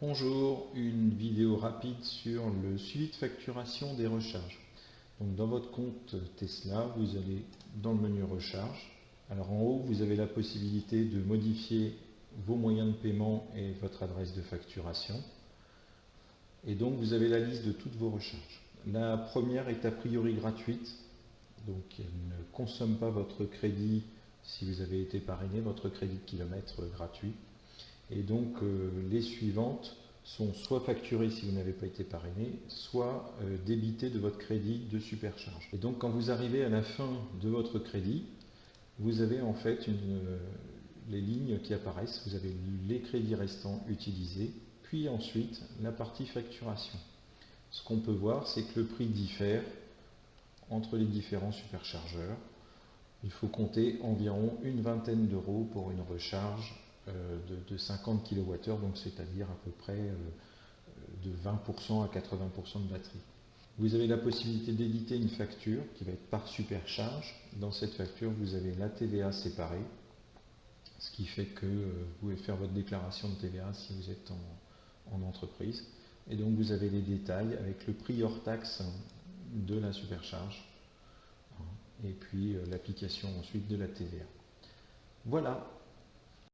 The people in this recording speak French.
Bonjour, une vidéo rapide sur le suivi de facturation des recharges. Donc dans votre compte Tesla, vous allez dans le menu recharge. Alors en haut, vous avez la possibilité de modifier vos moyens de paiement et votre adresse de facturation. Et donc vous avez la liste de toutes vos recharges. La première est a priori gratuite, donc elle ne consomme pas votre crédit si vous avez été parrainé, votre crédit de kilomètre gratuit. Et donc euh, les suivantes sont soit facturées si vous n'avez pas été parrainé, soit euh, débitées de votre crédit de supercharge. Et donc quand vous arrivez à la fin de votre crédit, vous avez en fait euh, les lignes qui apparaissent, vous avez les crédits restants utilisés, puis ensuite la partie facturation. Ce qu'on peut voir, c'est que le prix diffère entre les différents superchargeurs. Il faut compter environ une vingtaine d'euros pour une recharge euh, de, 50 kWh, donc c'est-à-dire à peu près euh, de 20% à 80% de batterie. Vous avez la possibilité d'éditer une facture qui va être par supercharge. Dans cette facture, vous avez la TVA séparée, ce qui fait que euh, vous pouvez faire votre déclaration de TVA si vous êtes en, en entreprise. Et donc vous avez les détails avec le prix hors taxe de la supercharge et puis l'application ensuite de la TVA. Voilà,